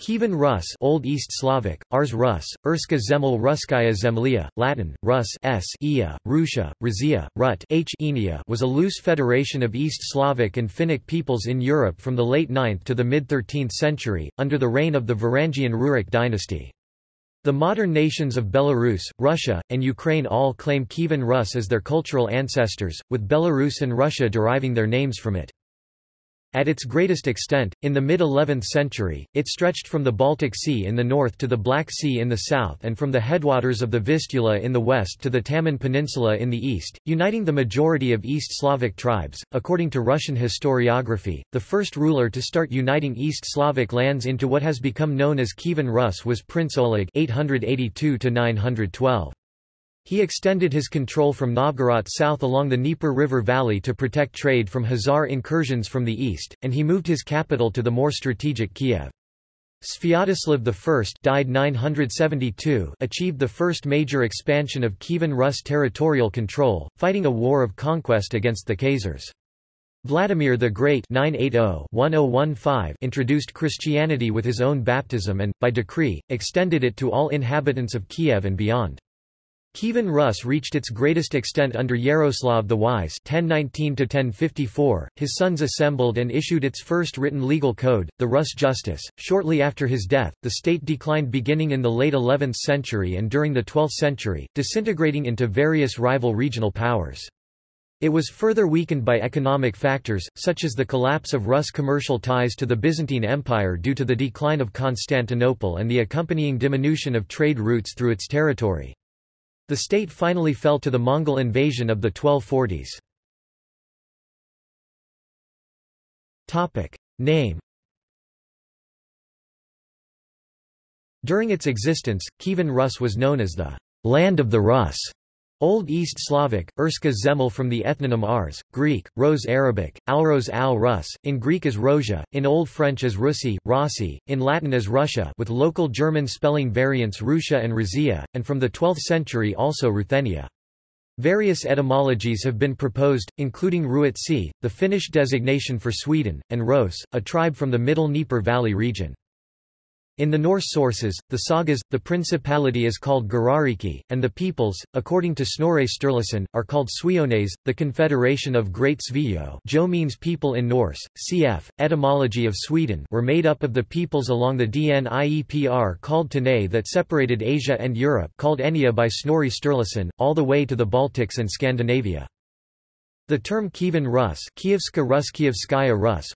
Kievan Rus Old East Slavic, Ars Rus, Erska Zemel Ruskaya Zemlia, Latin, Rus s Ia, Russia, Razia, Rut h Enia was a loose federation of East Slavic and Finnic peoples in Europe from the late 9th to the mid-13th century, under the reign of the Varangian Rurik dynasty. The modern nations of Belarus, Russia, and Ukraine all claim Kievan Rus as their cultural ancestors, with Belarus and Russia deriving their names from it. At its greatest extent, in the mid-11th century, it stretched from the Baltic Sea in the north to the Black Sea in the south and from the headwaters of the Vistula in the west to the Taman Peninsula in the east, uniting the majority of East Slavic tribes. According to Russian historiography, the first ruler to start uniting East Slavic lands into what has become known as Kievan Rus was Prince Oleg 882 912. He extended his control from Novgorod south along the Dnieper River valley to protect trade from Khazar incursions from the east, and he moved his capital to the more strategic Kiev. Sviatoslav I died 972 achieved the first major expansion of Kievan Rus territorial control, fighting a war of conquest against the Khazars. Vladimir the Great 980 introduced Christianity with his own baptism and, by decree, extended it to all inhabitants of Kiev and beyond. Kievan Rus reached its greatest extent under Yaroslav the Wise 1019 his sons assembled and issued its first written legal code, the Rus Justice. Shortly after his death, the state declined beginning in the late 11th century and during the 12th century, disintegrating into various rival regional powers. It was further weakened by economic factors, such as the collapse of Rus commercial ties to the Byzantine Empire due to the decline of Constantinople and the accompanying diminution of trade routes through its territory. The state finally fell to the Mongol invasion of the 1240s. Name During its existence, Kievan Rus was known as the land of the Rus. Old East Slavic, Erska Zemel from the ethnonym Ars, Greek, Rose Arabic, Alros al Rus, in Greek as Rosia, in Old French as Russi, Rossi, in Latin as Russia with local German spelling variants Rusia and Razia, and from the 12th century also Ruthenia. Various etymologies have been proposed, including Ruotsi, the Finnish designation for Sweden, and Ros, a tribe from the Middle Dnieper Valley region. In the Norse sources, the sagas, the principality is called Gardariki, and the peoples, according to Snorri Sturluson, are called Suiones. The Confederation of Great Svio Jo means people in Norse, cf. Etymology of Sweden were made up of the peoples along the Dniepr called Tanais that separated Asia and Europe called Enya by Snorri Sturluson, all the way to the Baltics and Scandinavia. The term Kievan Rus,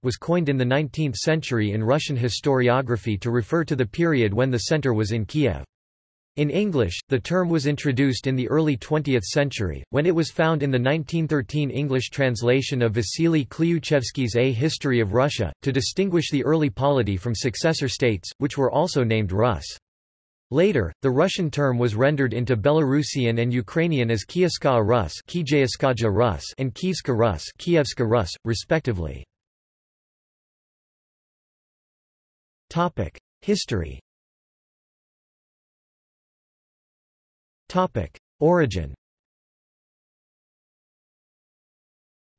was coined in the 19th century in Russian historiography to refer to the period when the center was in Kiev. In English, the term was introduced in the early 20th century, when it was found in the 1913 English translation of Vasily Klyuchevsky's A History of Russia, to distinguish the early polity from successor states, which were also named Rus. Later, the Russian term was rendered into Belarusian and Ukrainian as Kievska Rus, Rus and Kievska Rus, Kievska Rus, respectively. Topic: History. Topic: Origin.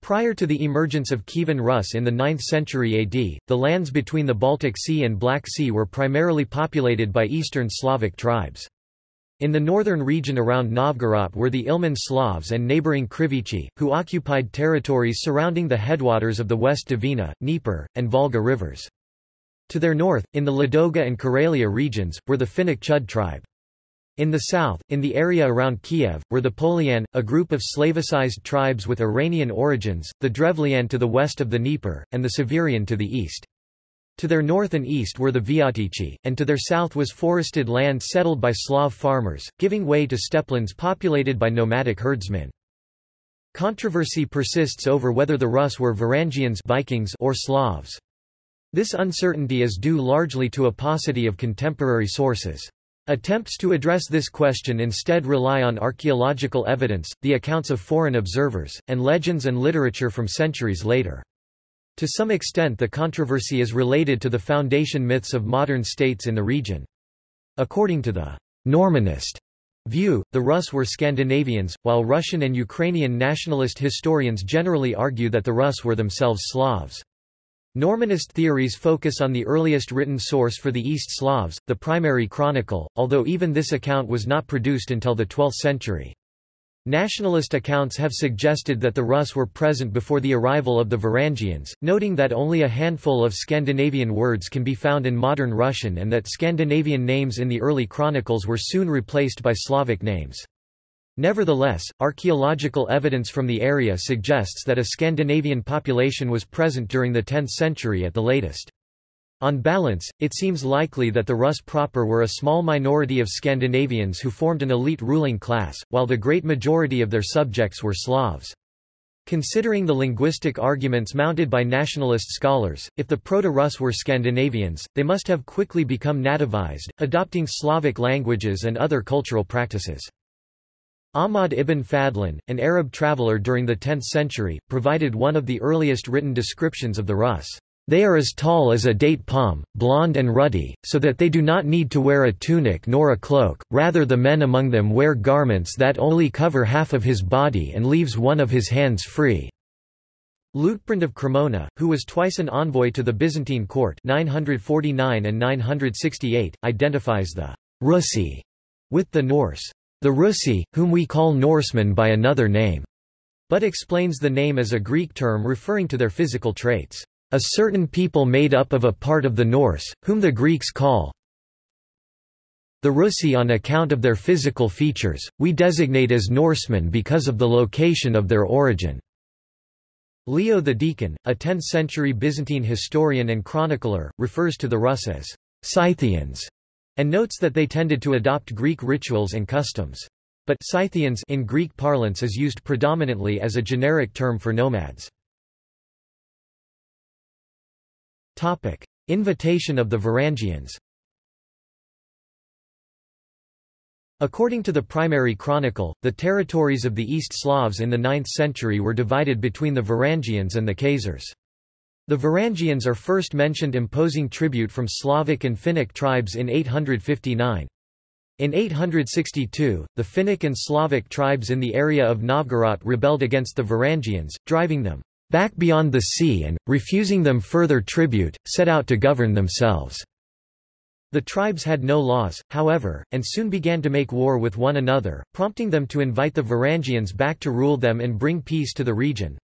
Prior to the emergence of Kievan Rus in the 9th century AD, the lands between the Baltic Sea and Black Sea were primarily populated by Eastern Slavic tribes. In the northern region around Novgorod were the Ilmen Slavs and neighboring Krivichi, who occupied territories surrounding the headwaters of the West Dvina, Dnieper, and Volga rivers. To their north, in the Ladoga and Karelia regions, were the Finnic Chud tribe. In the south, in the area around Kiev, were the Polian, a group of Slavicized tribes with Iranian origins, the Drevlian to the west of the Dnieper, and the Severian to the east. To their north and east were the Viatici, and to their south was forested land settled by Slav farmers, giving way to steppelands populated by nomadic herdsmen. Controversy persists over whether the Rus were Varangians Vikings or Slavs. This uncertainty is due largely to a paucity of contemporary sources. Attempts to address this question instead rely on archaeological evidence, the accounts of foreign observers, and legends and literature from centuries later. To some extent the controversy is related to the foundation myths of modern states in the region. According to the Normanist view, the Rus were Scandinavians, while Russian and Ukrainian nationalist historians generally argue that the Rus were themselves Slavs. Normanist theories focus on the earliest written source for the East Slavs, the primary chronicle, although even this account was not produced until the 12th century. Nationalist accounts have suggested that the Rus were present before the arrival of the Varangians, noting that only a handful of Scandinavian words can be found in modern Russian and that Scandinavian names in the early chronicles were soon replaced by Slavic names. Nevertheless, archaeological evidence from the area suggests that a Scandinavian population was present during the 10th century at the latest. On balance, it seems likely that the Rus proper were a small minority of Scandinavians who formed an elite ruling class, while the great majority of their subjects were Slavs. Considering the linguistic arguments mounted by nationalist scholars, if the Proto-Rus were Scandinavians, they must have quickly become nativized, adopting Slavic languages and other cultural practices. Ahmad ibn Fadlan, an Arab traveller during the 10th century, provided one of the earliest written descriptions of the Rus. They are as tall as a date palm, blond and ruddy, so that they do not need to wear a tunic nor a cloak, rather the men among them wear garments that only cover half of his body and leaves one of his hands free. Liutprand of Cremona, who was twice an envoy to the Byzantine court 949 and 968, identifies the Russi with the Norse the Russi, whom we call Norsemen by another name, but explains the name as a Greek term referring to their physical traits. A certain people made up of a part of the Norse, whom the Greeks call the Russi on account of their physical features, we designate as Norsemen because of the location of their origin. Leo the Deacon, a 10th-century Byzantine historian and chronicler, refers to the Rus as Scythians and notes that they tended to adopt Greek rituals and customs. But Scythians in Greek parlance is used predominantly as a generic term for nomads. Topic: Invitation of the Varangians. According to the primary chronicle, the territories of the East Slavs in the 9th century were divided between the Varangians and the Khazars. The Varangians are first mentioned imposing tribute from Slavic and Finnic tribes in 859. In 862, the Finnic and Slavic tribes in the area of Novgorod rebelled against the Varangians, driving them back beyond the sea and, refusing them further tribute, set out to govern themselves. The tribes had no laws, however, and soon began to make war with one another, prompting them to invite the Varangians back to rule them and bring peace to the region.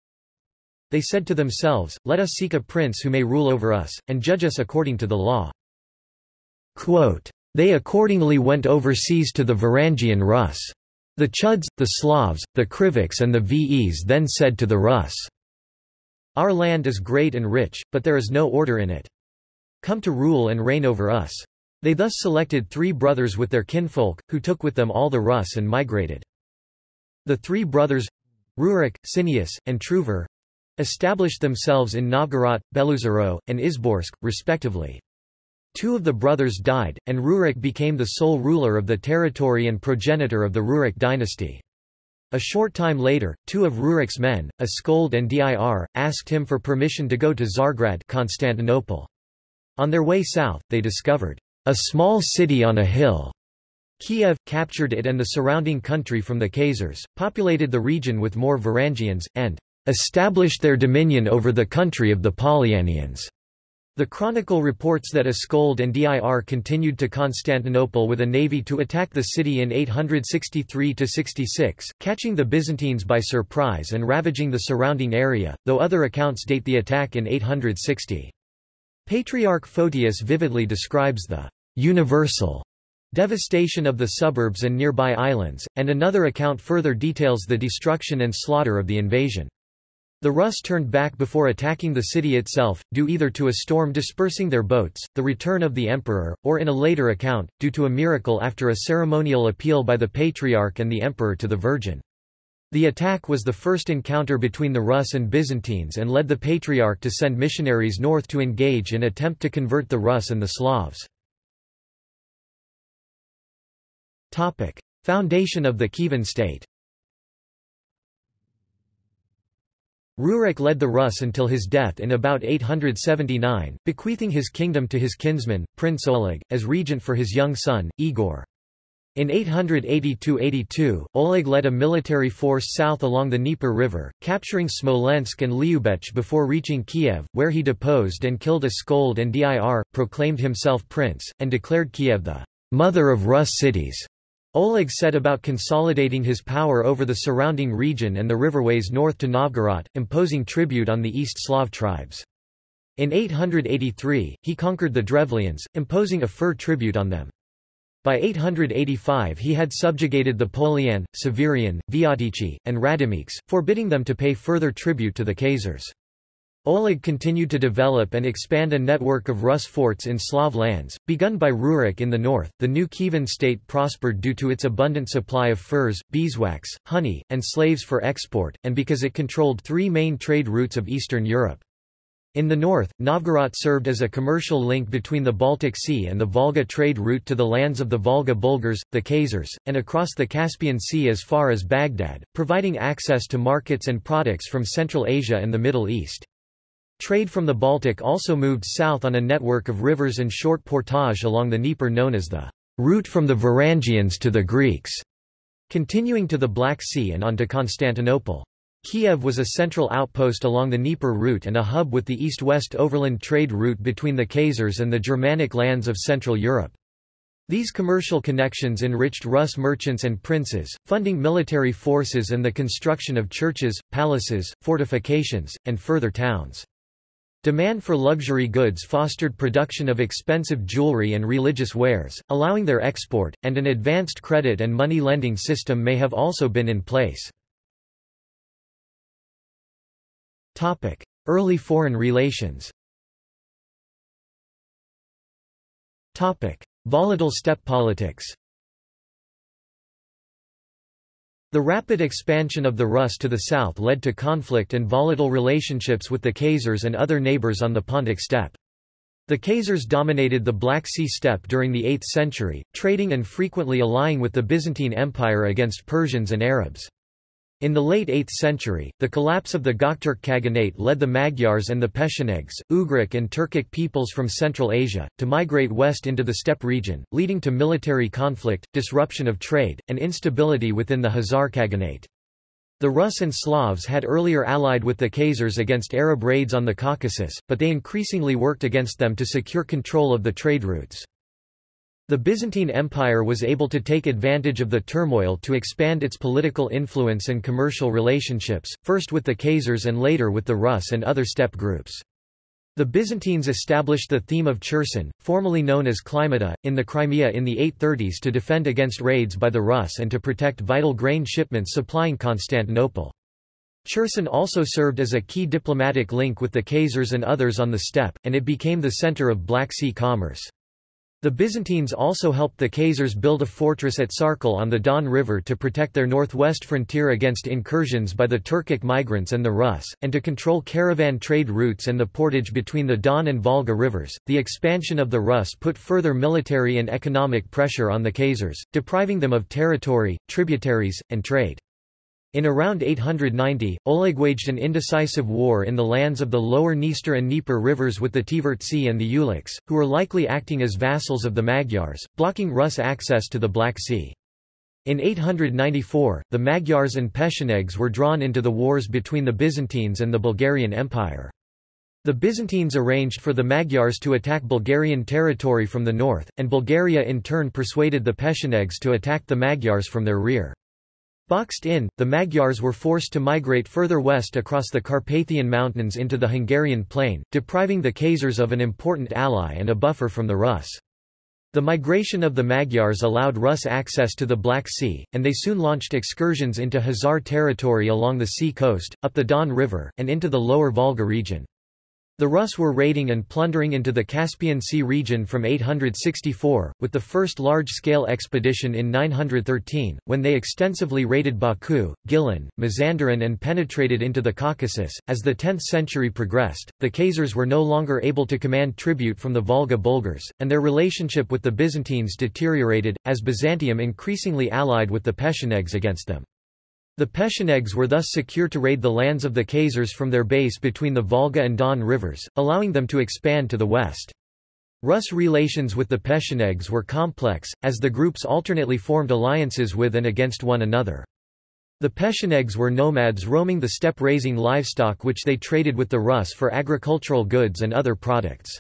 They said to themselves, Let us seek a prince who may rule over us, and judge us according to the law. Quote, they accordingly went overseas to the Varangian Rus. The Chuds, the Slavs, the Krivichs and the Ves then said to the Rus, Our land is great and rich, but there is no order in it. Come to rule and reign over us. They thus selected three brothers with their kinfolk, who took with them all the Rus and migrated. The three brothers, Rurik, Sineus, and Truvor, established themselves in Novgorod, Beloozero, and Izborsk, respectively. Two of the brothers died, and Rurik became the sole ruler of the territory and progenitor of the Rurik dynasty. A short time later, two of Rurik's men, Askold and Dir, asked him for permission to go to Tsargrad Constantinople. On their way south, they discovered a small city on a hill. Kiev, captured it and the surrounding country from the Khazars, populated the region with more Varangians, and established their dominion over the country of the Polyanians. The chronicle reports that Askold and Dir continued to Constantinople with a navy to attack the city in 863–66, catching the Byzantines by surprise and ravaging the surrounding area, though other accounts date the attack in 860. Patriarch Photius vividly describes the universal devastation of the suburbs and nearby islands, and another account further details the destruction and slaughter of the invasion. The Rus turned back before attacking the city itself, due either to a storm dispersing their boats, the return of the emperor, or in a later account, due to a miracle after a ceremonial appeal by the Patriarch and the emperor to the Virgin. The attack was the first encounter between the Rus and Byzantines and led the Patriarch to send missionaries north to engage and attempt to convert the Rus and the Slavs. Foundation of the Kievan state Rurik led the Rus until his death in about 879, bequeathing his kingdom to his kinsman, Prince Oleg, as regent for his young son, Igor. In 882–82, Oleg led a military force south along the Dnieper River, capturing Smolensk and Lyubech before reaching Kiev, where he deposed and killed Askold and Dir, proclaimed himself prince, and declared Kiev the «mother of Rus cities». Oleg set about consolidating his power over the surrounding region and the riverways north to Novgorod, imposing tribute on the East Slav tribes. In 883, he conquered the Drevlians, imposing a fur tribute on them. By 885 he had subjugated the Polian, Severian, Viatici, and Radimichs, forbidding them to pay further tribute to the Khazars. Oleg continued to develop and expand a network of Rus forts in Slav lands, begun by Rurik in the north. The new Kievan state prospered due to its abundant supply of furs, beeswax, honey, and slaves for export, and because it controlled three main trade routes of Eastern Europe. In the north, Novgorod served as a commercial link between the Baltic Sea and the Volga trade route to the lands of the Volga Bulgars, the Khazars, and across the Caspian Sea as far as Baghdad, providing access to markets and products from Central Asia and the Middle East. Trade from the Baltic also moved south on a network of rivers and short portage along the Dnieper known as the route from the Varangians to the Greeks, continuing to the Black Sea and on to Constantinople. Kiev was a central outpost along the Dnieper route and a hub with the east-west overland trade route between the Khazars and the Germanic lands of Central Europe. These commercial connections enriched Rus merchants and princes, funding military forces and the construction of churches, palaces, fortifications, and further towns. Demand for luxury goods fostered production of expensive jewelry and religious wares, allowing their export, and an advanced credit and money lending system may have also been in place. Early foreign relations Volatile steppe politics The rapid expansion of the Rus to the south led to conflict and volatile relationships with the Khazars and other neighbors on the Pontic steppe. The Khazars dominated the Black Sea steppe during the 8th century, trading and frequently allying with the Byzantine Empire against Persians and Arabs. In the late 8th century, the collapse of the Gokturk Khaganate led the Magyars and the Pechenegs, Ugric and Turkic peoples from Central Asia, to migrate west into the steppe region, leading to military conflict, disruption of trade, and instability within the Khazar Khaganate. The Rus and Slavs had earlier allied with the Khazars against Arab raids on the Caucasus, but they increasingly worked against them to secure control of the trade routes. The Byzantine Empire was able to take advantage of the turmoil to expand its political influence and commercial relationships, first with the Khazars and later with the Rus and other steppe groups. The Byzantines established the theme of Cherson, formerly known as Climata, in the Crimea in the 830s to defend against raids by the Rus and to protect vital grain shipments supplying Constantinople. Cherson also served as a key diplomatic link with the Khazars and others on the steppe, and it became the center of Black Sea commerce. The Byzantines also helped the Khazars build a fortress at Sarkel on the Don River to protect their northwest frontier against incursions by the Turkic migrants and the Rus, and to control caravan trade routes and the portage between the Don and Volga rivers. The expansion of the Rus put further military and economic pressure on the Khazars, depriving them of territory, tributaries, and trade. In around 890, Oleg waged an indecisive war in the lands of the lower Dniester and Dnieper rivers with the Tivertsi and the Ulichs, who were likely acting as vassals of the Magyars, blocking Rus access to the Black Sea. In 894, the Magyars and Pechenegs were drawn into the wars between the Byzantines and the Bulgarian Empire. The Byzantines arranged for the Magyars to attack Bulgarian territory from the north, and Bulgaria in turn persuaded the Pechenegs to attack the Magyars from their rear. Boxed in, the Magyars were forced to migrate further west across the Carpathian Mountains into the Hungarian plain, depriving the Khazars of an important ally and a buffer from the Rus. The migration of the Magyars allowed Rus access to the Black Sea, and they soon launched excursions into Khazar territory along the sea coast, up the Don River, and into the lower Volga region. The Rus were raiding and plundering into the Caspian Sea region from 864, with the first large-scale expedition in 913, when they extensively raided Baku, Gilan, Mazandaran and penetrated into the Caucasus. As the 10th century progressed, the Khazars were no longer able to command tribute from the Volga Bulgars, and their relationship with the Byzantines deteriorated, as Byzantium increasingly allied with the Pechenegs against them. The Pechenegs were thus secure to raid the lands of the Khazars from their base between the Volga and Don rivers, allowing them to expand to the west. Rus relations with the Pechenegs were complex, as the groups alternately formed alliances with and against one another. The Pechenegs were nomads roaming the steppe raising livestock which they traded with the Rus for agricultural goods and other products.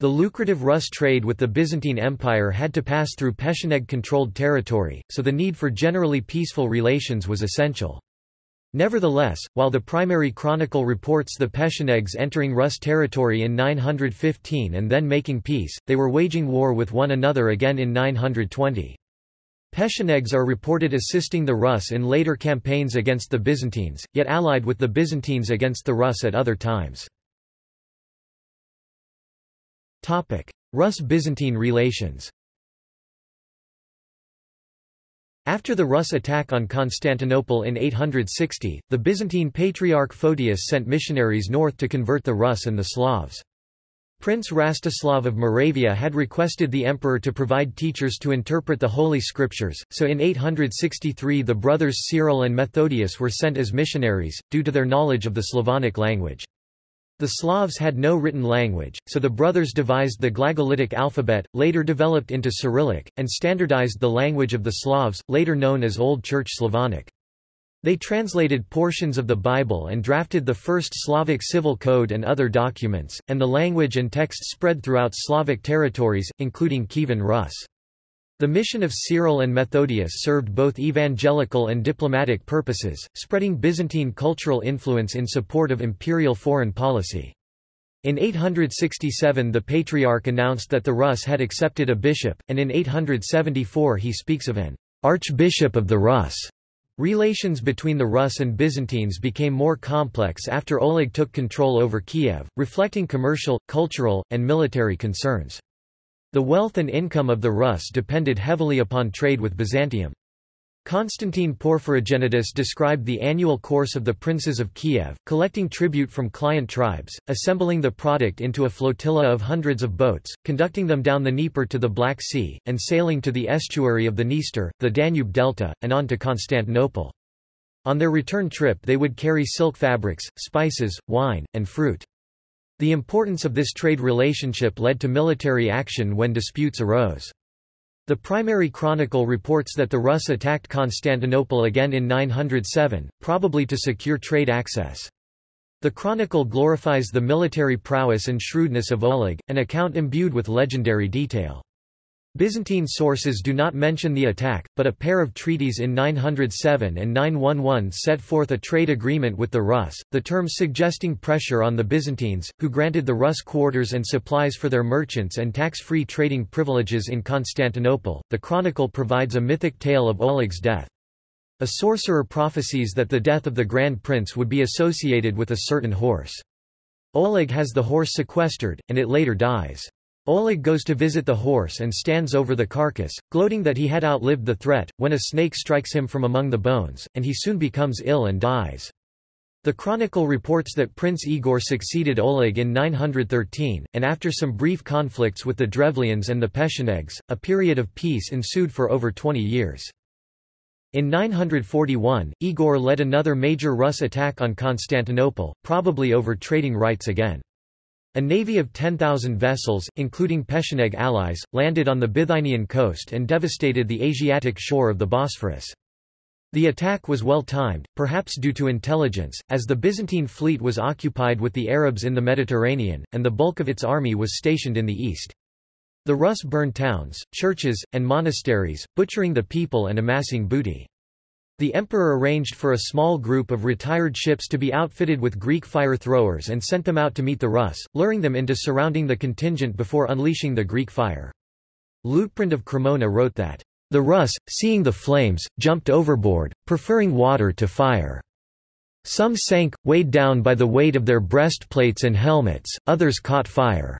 The lucrative Rus trade with the Byzantine Empire had to pass through Pecheneg-controlled territory, so the need for generally peaceful relations was essential. Nevertheless, while the primary chronicle reports the Pechenegs entering Rus territory in 915 and then making peace, they were waging war with one another again in 920. Pechenegs are reported assisting the Rus in later campaigns against the Byzantines, yet allied with the Byzantines against the Rus at other times. Rus-Byzantine relations after the Rus attack on Constantinople in 860, the Byzantine Patriarch Photius sent missionaries north to convert the Rus and the Slavs. Prince Rastislav of Moravia had requested the emperor to provide teachers to interpret the Holy Scriptures, so in 863 the brothers Cyril and Methodius were sent as missionaries, due to their knowledge of the Slavonic language. The Slavs had no written language, so the brothers devised the Glagolitic alphabet, later developed into Cyrillic, and standardized the language of the Slavs, later known as Old Church Slavonic. They translated portions of the Bible and drafted the first Slavic civil code and other documents, and the language and text spread throughout Slavic territories, including Kievan Rus. The mission of Cyril and Methodius served both evangelical and diplomatic purposes, spreading Byzantine cultural influence in support of imperial foreign policy. In 867 the Patriarch announced that the Rus had accepted a bishop, and in 874 he speaks of an archbishop of the Rus. Relations between the Rus and Byzantines became more complex after Oleg took control over Kiev, reflecting commercial, cultural, and military concerns. The wealth and income of the Rus depended heavily upon trade with Byzantium. Constantine Porphyrogenitus described the annual course of the princes of Kiev, collecting tribute from client tribes, assembling the product into a flotilla of hundreds of boats, conducting them down the Dnieper to the Black Sea, and sailing to the estuary of the Dniester, the Danube Delta, and on to Constantinople. On their return trip they would carry silk fabrics, spices, wine, and fruit. The importance of this trade relationship led to military action when disputes arose. The primary chronicle reports that the Rus attacked Constantinople again in 907, probably to secure trade access. The chronicle glorifies the military prowess and shrewdness of Oleg, an account imbued with legendary detail. Byzantine sources do not mention the attack, but a pair of treaties in 907 and 911 set forth a trade agreement with the Rus, the terms suggesting pressure on the Byzantines, who granted the Rus quarters and supplies for their merchants and tax-free trading privileges in Constantinople. The chronicle provides a mythic tale of Oleg's death. A sorcerer prophesies that the death of the Grand Prince would be associated with a certain horse. Oleg has the horse sequestered, and it later dies. Oleg goes to visit the horse and stands over the carcass, gloating that he had outlived the threat, when a snake strikes him from among the bones, and he soon becomes ill and dies. The chronicle reports that Prince Igor succeeded Oleg in 913, and after some brief conflicts with the Drevlians and the Pechenegs, a period of peace ensued for over 20 years. In 941, Igor led another major Rus attack on Constantinople, probably over trading rights again. A navy of 10,000 vessels, including Pecheneg allies, landed on the Bithynian coast and devastated the Asiatic shore of the Bosphorus. The attack was well timed, perhaps due to intelligence, as the Byzantine fleet was occupied with the Arabs in the Mediterranean, and the bulk of its army was stationed in the east. The Rus burned towns, churches, and monasteries, butchering the people and amassing booty. The emperor arranged for a small group of retired ships to be outfitted with Greek fire throwers and sent them out to meet the Rus, luring them into surrounding the contingent before unleashing the Greek fire. Liutprand of Cremona wrote that, "...the Rus, seeing the flames, jumped overboard, preferring water to fire. Some sank, weighed down by the weight of their breastplates and helmets, others caught fire.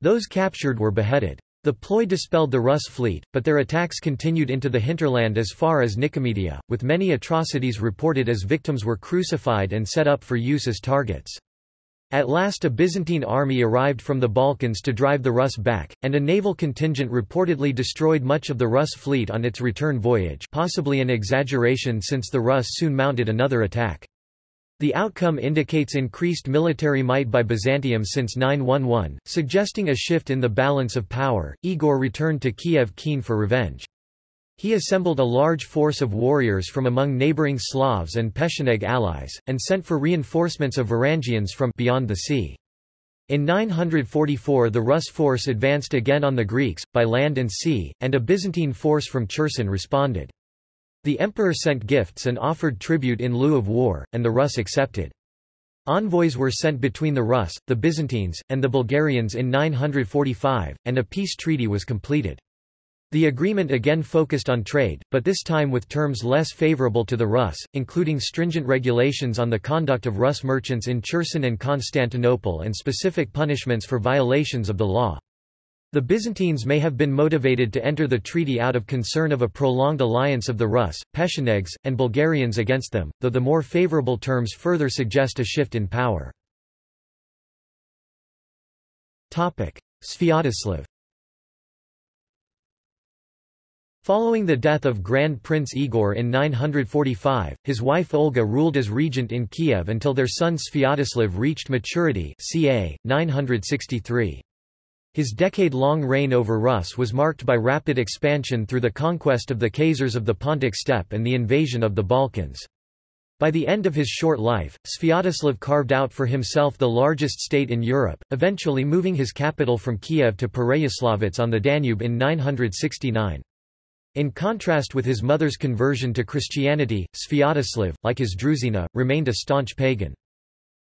Those captured were beheaded. The ploy dispelled the Rus fleet, but their attacks continued into the hinterland as far as Nicomedia, with many atrocities reported as victims were crucified and set up for use as targets. At last a Byzantine army arrived from the Balkans to drive the Rus back, and a naval contingent reportedly destroyed much of the Rus fleet on its return voyage possibly an exaggeration since the Rus soon mounted another attack. The outcome indicates increased military might by Byzantium since 911, suggesting a shift in the balance of power. Igor returned to Kiev keen for revenge. He assembled a large force of warriors from among neighboring Slavs and Pechenegs allies, and sent for reinforcements of Varangians from beyond the sea. In 944 the Rus force advanced again on the Greeks, by land and sea, and a Byzantine force from Cherson responded. The emperor sent gifts and offered tribute in lieu of war, and the Rus accepted. Envoys were sent between the Rus, the Byzantines, and the Bulgarians in 945, and a peace treaty was completed. The agreement again focused on trade, but this time with terms less favorable to the Rus, including stringent regulations on the conduct of Rus merchants in Cherson and Constantinople and specific punishments for violations of the law. The Byzantines may have been motivated to enter the treaty out of concern of a prolonged alliance of the Rus, Pechenegs, and Bulgarians against them, though the more favorable terms further suggest a shift in power. Sviatoslav Following the death of Grand Prince Igor in 945, his wife Olga ruled as regent in Kiev until their son Sviatoslav reached maturity ca. 963. His decade-long reign over Rus was marked by rapid expansion through the conquest of the Khazars of the Pontic steppe and the invasion of the Balkans. By the end of his short life, Sviatoslav carved out for himself the largest state in Europe, eventually moving his capital from Kiev to Pereyaslavets on the Danube in 969. In contrast with his mother's conversion to Christianity, Sviatoslav, like his druzhina, remained a staunch pagan.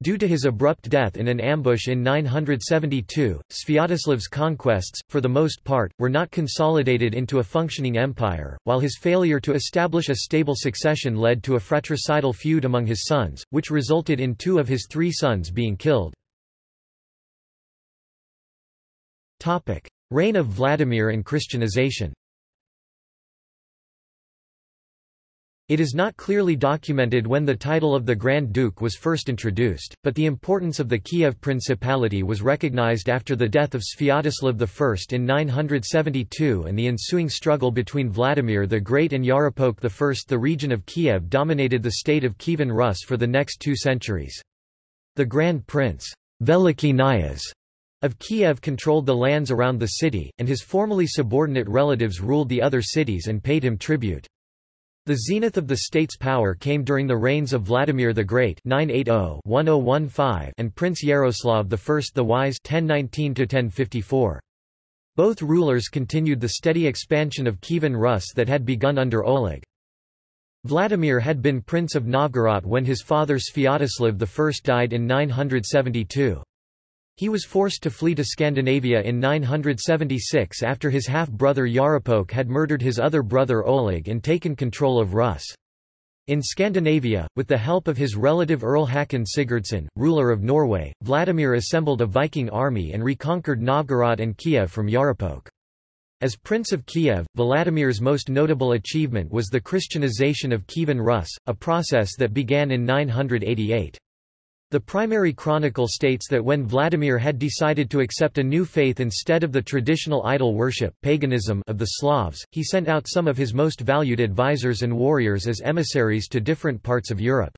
Due to his abrupt death in an ambush in 972, Sviatoslav's conquests, for the most part, were not consolidated into a functioning empire, while his failure to establish a stable succession led to a fratricidal feud among his sons, which resulted in two of his three sons being killed. Reign of Vladimir and Christianization It is not clearly documented when the title of the Grand Duke was first introduced, but the importance of the Kiev Principality was recognized after the death of Sviatoslav I in 972 and the ensuing struggle between Vladimir the Great and Yaropolk I. The region of Kiev dominated the state of Kievan Rus for the next two centuries. The Grand Prince Veliki Knyaz of Kiev controlled the lands around the city, and his formerly subordinate relatives ruled the other cities and paid him tribute. The zenith of the state's power came during the reigns of Vladimir the Great (980–1015) and Prince Yaroslav I the Wise (1019–1054). Both rulers continued the steady expansion of Kievan Rus that had begun under Oleg. Vladimir had been Prince of Novgorod when his father Sviatoslav I died in 972. He was forced to flee to Scandinavia in 976 after his half-brother Yaropolk had murdered his other brother Oleg and taken control of Rus. In Scandinavia, with the help of his relative Earl Hakon Sigurdsson, ruler of Norway, Vladimir assembled a Viking army and reconquered Novgorod and Kiev from Yaropolk. As Prince of Kiev, Vladimir's most notable achievement was the Christianization of Kievan Rus, a process that began in 988. The primary chronicle states that when Vladimir had decided to accept a new faith instead of the traditional idol worship paganism of the Slavs, he sent out some of his most valued advisors and warriors as emissaries to different parts of Europe.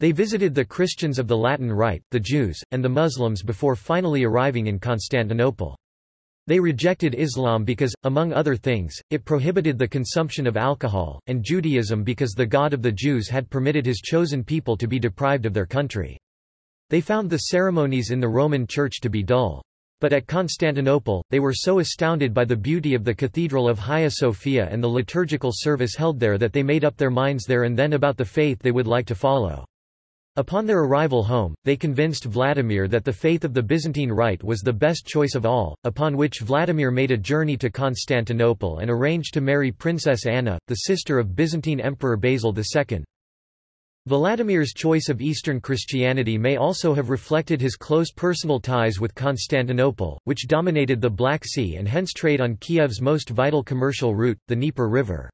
They visited the Christians of the Latin Rite, the Jews, and the Muslims before finally arriving in Constantinople. They rejected Islam because, among other things, it prohibited the consumption of alcohol, and Judaism because the God of the Jews had permitted his chosen people to be deprived of their country. They found the ceremonies in the Roman Church to be dull. But at Constantinople, they were so astounded by the beauty of the Cathedral of Hagia Sophia and the liturgical service held there that they made up their minds there and then about the faith they would like to follow. Upon their arrival home, they convinced Vladimir that the faith of the Byzantine Rite was the best choice of all, upon which Vladimir made a journey to Constantinople and arranged to marry Princess Anna, the sister of Byzantine Emperor Basil II. Vladimir's choice of Eastern Christianity may also have reflected his close personal ties with Constantinople, which dominated the Black Sea and hence trade on Kiev's most vital commercial route, the Dnieper River.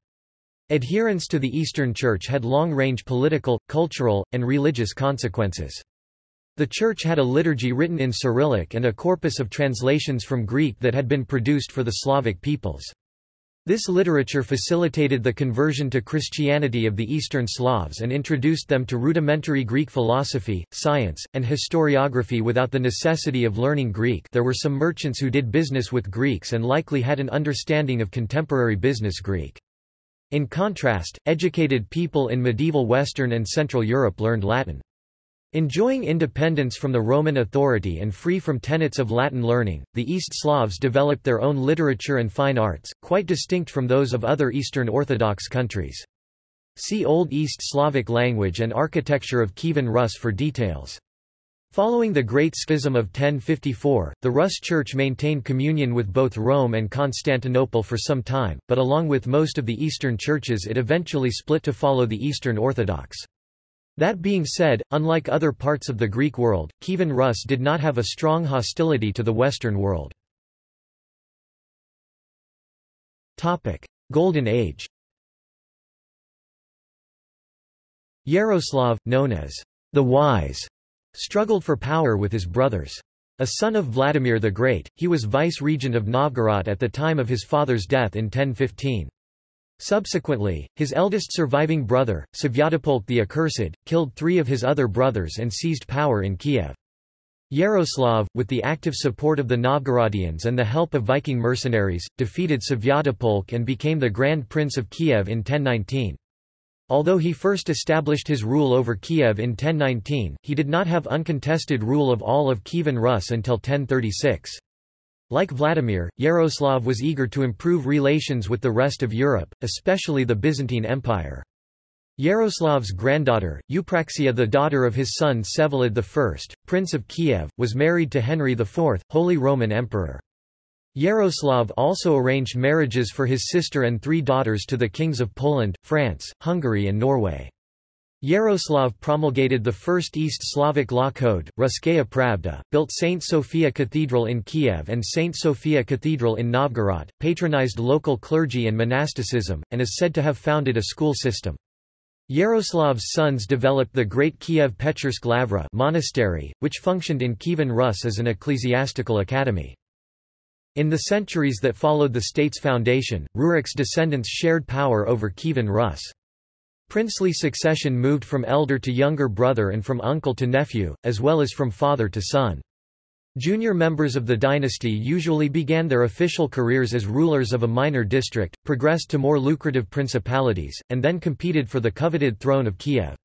Adherence to the Eastern Church had long-range political, cultural, and religious consequences. The Church had a liturgy written in Cyrillic and a corpus of translations from Greek that had been produced for the Slavic peoples. This literature facilitated the conversion to Christianity of the Eastern Slavs and introduced them to rudimentary Greek philosophy, science, and historiography without the necessity of learning Greek there were some merchants who did business with Greeks and likely had an understanding of contemporary business Greek. In contrast, educated people in medieval Western and Central Europe learned Latin. Enjoying independence from the Roman authority and free from tenets of Latin learning, the East Slavs developed their own literature and fine arts, quite distinct from those of other Eastern Orthodox countries. See Old East Slavic language and architecture of Kievan Rus for details. Following the Great Schism of 1054, the Rus Church maintained communion with both Rome and Constantinople for some time, but along with most of the Eastern churches it eventually split to follow the Eastern Orthodox. That being said, unlike other parts of the Greek world, Kievan Rus did not have a strong hostility to the Western world. Golden Age Yaroslav, known as the Wise, struggled for power with his brothers. A son of Vladimir the Great, he was vice-regent of Novgorod at the time of his father's death in 1015. Subsequently, his eldest surviving brother, Svyatopolk the Accursed, killed three of his other brothers and seized power in Kiev. Yaroslav, with the active support of the Novgorodians and the help of Viking mercenaries, defeated Svyatopolk and became the Grand Prince of Kiev in 1019. Although he first established his rule over Kiev in 1019, he did not have uncontested rule of all of Kievan Rus until 1036. Like Vladimir, Yaroslav was eager to improve relations with the rest of Europe, especially the Byzantine Empire. Yaroslav's granddaughter, Eupraxia the daughter of his son Vsevolod I, Prince of Kiev, was married to Henry IV, Holy Roman Emperor. Yaroslav also arranged marriages for his sister and three daughters to the kings of Poland, France, Hungary and Norway. Yaroslav promulgated the first East Slavic law code, Ruskaya Pravda, built St. Sophia Cathedral in Kiev and St. Sophia Cathedral in Novgorod, patronized local clergy and monasticism, and is said to have founded a school system. Yaroslav's sons developed the Great Kiev Pechersk Lavra monastery, which functioned in Kievan Rus as an ecclesiastical academy. In the centuries that followed the state's foundation, Rurik's descendants shared power over Kievan Rus. Princely succession moved from elder to younger brother and from uncle to nephew, as well as from father to son. Junior members of the dynasty usually began their official careers as rulers of a minor district, progressed to more lucrative principalities, and then competed for the coveted throne of Kiev.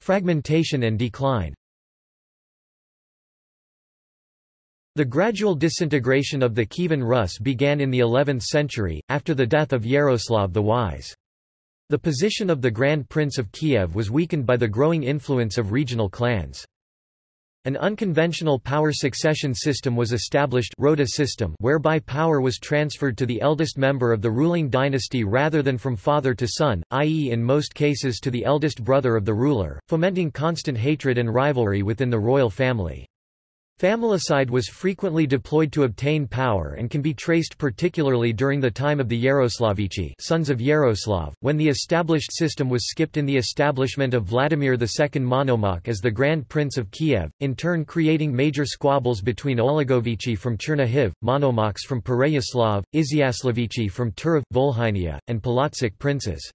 Fragmentation and decline The gradual disintegration of the Kievan Rus began in the 11th century, after the death of Yaroslav the Wise. The position of the Grand Prince of Kiev was weakened by the growing influence of regional clans. An unconventional power succession system was established Rota system whereby power was transferred to the eldest member of the ruling dynasty rather than from father to son, i.e. in most cases to the eldest brother of the ruler, fomenting constant hatred and rivalry within the royal family. Familicide was frequently deployed to obtain power and can be traced particularly during the time of the Yaroslavichi sons of Yaroslav, when the established system was skipped in the establishment of Vladimir II Monomach as the Grand Prince of Kiev, in turn creating major squabbles between Olegovichi from Chernihiv, Monomachs from Pereyaslav, Izyaslavichi from Turov, Volhynia, and Polotsk princes.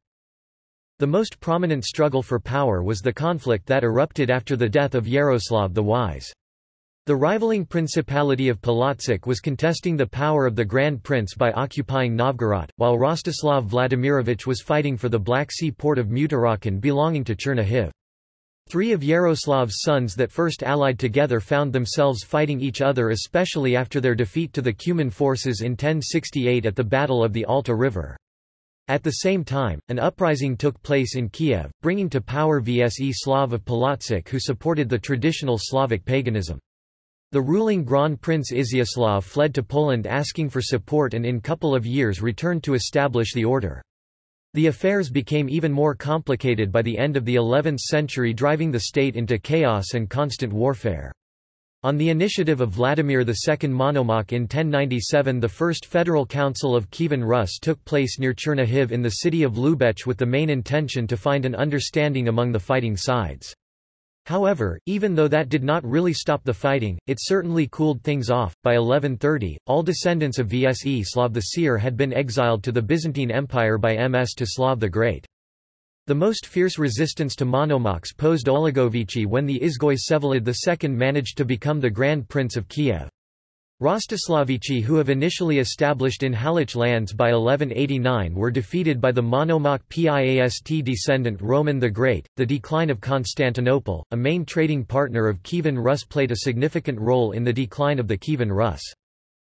The most prominent struggle for power was the conflict that erupted after the death of Yaroslav the Wise. The rivaling Principality of Polotsk was contesting the power of the Grand Prince by occupying Novgorod, while Rostislav Vladimirovich was fighting for the Black Sea port of Tmutarakan belonging to Chernihiv. Three of Yaroslav's sons that first allied together found themselves fighting each other especially after their defeat to the Cuman forces in 1068 at the Battle of the Alta River. At the same time, an uprising took place in Kiev, bringing to power Vseslav of Polotsk who supported the traditional Slavic paganism. The ruling Grand Prince Izyaslav fled to Poland asking for support and in a couple of years returned to establish the order. The affairs became even more complicated by the end of the 11th century driving the state into chaos and constant warfare. On the initiative of Vladimir II Monomach in 1097 the First Federal Council of Kievan Rus took place near Chernihiv in the city of Lubech with the main intention to find an understanding among the fighting sides. However, even though that did not really stop the fighting, it certainly cooled things off. By 1130, all descendants of Vseslav the Seer had been exiled to the Byzantine Empire by ms Mstislav the Great. The most fierce resistance to Monomakhs posed Olegovichi when the Izgoy Vsevolod II managed to become the Grand Prince of Kiev. Rostislavichi who have initially established in Halych lands by 1189 were defeated by the Monomach Piast descendant Roman the Great. The decline of Constantinople, a main trading partner of Kievan Rus played a significant role in the decline of the Kievan Rus.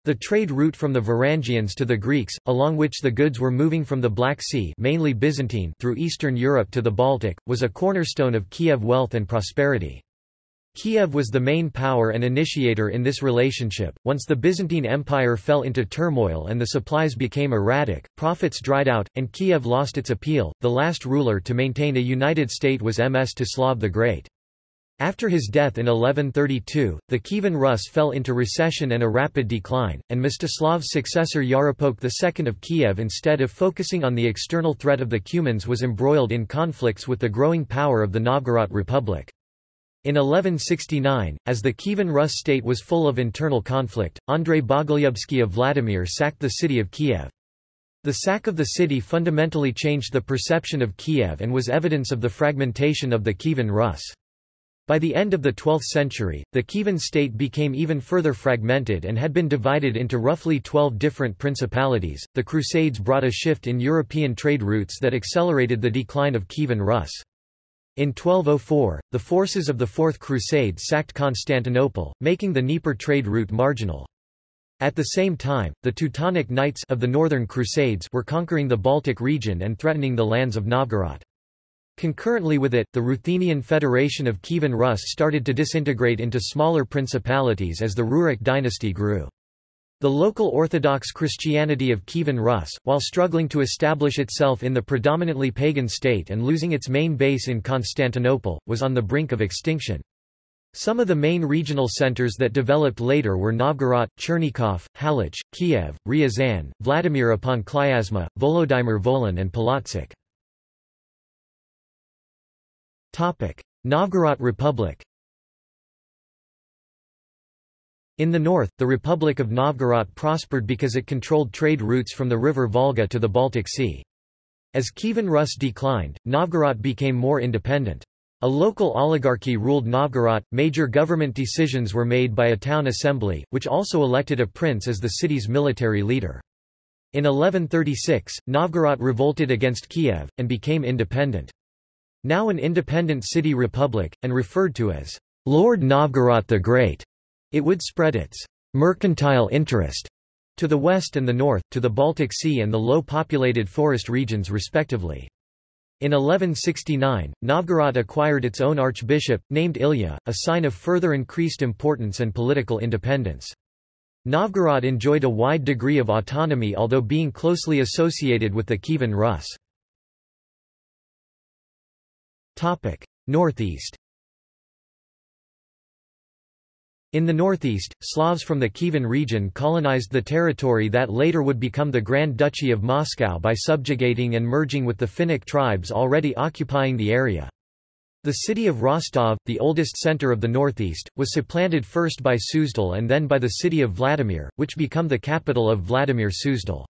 The trade route from the Varangians to the Greeks, along which the goods were moving from the Black Sea mainly Byzantine through Eastern Europe to the Baltic, was a cornerstone of Kiev wealth and prosperity. Kiev was the main power and initiator in this relationship. Once the Byzantine Empire fell into turmoil and the supplies became erratic, profits dried out, and Kiev lost its appeal, the last ruler to maintain a united state was Mstislav the Great. After his death in 1132, the Kievan Rus fell into recession and a rapid decline, and Mstislav's successor Yaropolk II of Kiev instead of focusing on the external threat of the Cumans was embroiled in conflicts with the growing power of the Novgorod Republic. In 1169, as the Kievan Rus state was full of internal conflict, Andrei Bogolyubsky of Vladimir sacked the city of Kiev. The sack of the city fundamentally changed the perception of Kiev and was evidence of the fragmentation of the Kievan Rus. By the end of the 12th century, the Kievan state became even further fragmented and had been divided into roughly 12 different principalities. The Crusades brought a shift in European trade routes that accelerated the decline of Kievan Rus. In 1204, the forces of the Fourth Crusade sacked Constantinople, making the Dnieper trade route marginal. At the same time, the Teutonic Knights of the Northern Crusades were conquering the Baltic region and threatening the lands of Novgorod. Concurrently with it, the Ruthenian Federation of Kievan Rus started to disintegrate into smaller principalities as the Rurik dynasty grew. The local Orthodox Christianity of Kievan Rus, while struggling to establish itself in the predominantly pagan state and losing its main base in Constantinople, was on the brink of extinction. Some of the main regional centers that developed later were Novgorod, Chernigov, Halych, Kiev, Ryazan, Vladimir upon Klyazma, Volodymyr Volyn and Polotsk. Novgorod Republic In the north, the Republic of Novgorod prospered because it controlled trade routes from the river Volga to the Baltic Sea. As Kievan Rus declined, Novgorod became more independent. A local oligarchy ruled Novgorod, major government decisions were made by a town assembly, which also elected a prince as the city's military leader. In 1136, Novgorod revolted against Kiev, and became independent. Now an independent city republic, and referred to as Lord Novgorod the Great. It would spread its mercantile interest to the west and the north, to the Baltic Sea and the low-populated forest regions respectively. In 1169, Novgorod acquired its own archbishop, named Ilya, a sign of further increased importance and political independence. Novgorod enjoyed a wide degree of autonomy although being closely associated with the Kievan Rus. Northeast In the northeast, Slavs from the Kievan region colonized the territory that later would become the Grand Duchy of Moscow by subjugating and merging with the Finnic tribes already occupying the area. The city of Rostov, the oldest center of the northeast, was supplanted first by Suzdal and then by the city of Vladimir, which became the capital of Vladimir Suzdal.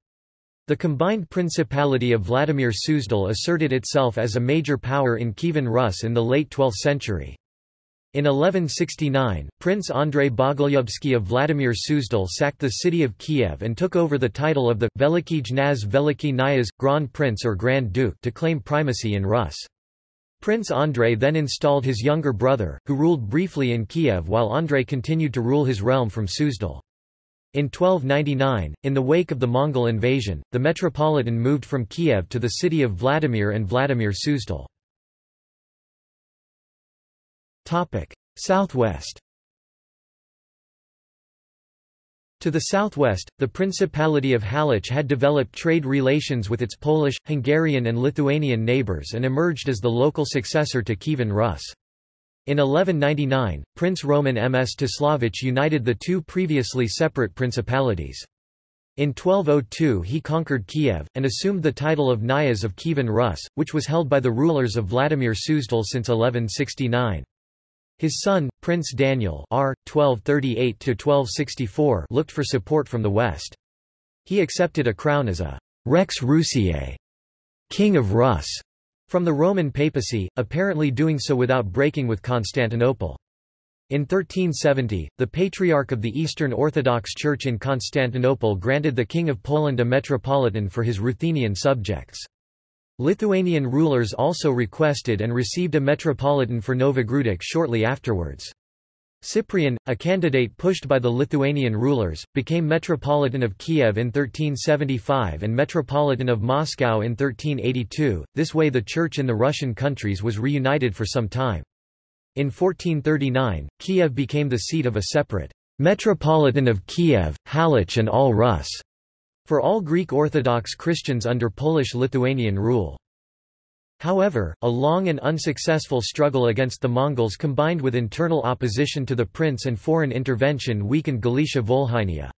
The combined principality of Vladimir Suzdal asserted itself as a major power in Kievan Rus in the late 12th century. In 1169, Prince Andrei Bogolyubsky of Vladimir Suzdal sacked the city of Kiev and took over the title of the Veliki Jnaz Veliki Nyaz, Grand Prince or Grand Duke to claim primacy in Rus. Prince Andrei then installed his younger brother, who ruled briefly in Kiev while Andrei continued to rule his realm from Suzdal. In 1299, in the wake of the Mongol invasion, the metropolitan moved from Kiev to the city of Vladimir and Vladimir Suzdal. Topic: Southwest. To the southwest, the Principality of Halych had developed trade relations with its Polish, Hungarian and Lithuanian neighbors and emerged as the local successor to Kievan Rus. In 1199, Prince Roman MS Mstislavich united the two previously separate principalities. In 1202 he conquered Kiev, and assumed the title of Knyaz of Kievan Rus, which was held by the rulers of Vladimir Suzdal since 1169. His son, Prince Daniel R. 1238 looked for support from the West. He accepted a crown as a Rex Rusiae, King of Rus, from the Roman papacy, apparently doing so without breaking with Constantinople. In 1370, the Patriarch of the Eastern Orthodox Church in Constantinople granted the King of Poland a metropolitan for his Ruthenian subjects. Lithuanian rulers also requested and received a metropolitan for Novogrudok shortly afterwards. Cyprian, a candidate pushed by the Lithuanian rulers, became Metropolitan of Kiev in 1375 and Metropolitan of Moscow in 1382, this way the Church in the Russian countries was reunited for some time. In 1439, Kiev became the seat of a separate Metropolitan of Kiev, Halych and all Rus for all Greek Orthodox Christians under Polish-Lithuanian rule. However, a long and unsuccessful struggle against the Mongols combined with internal opposition to the prince and foreign intervention weakened Galicia Volhynia.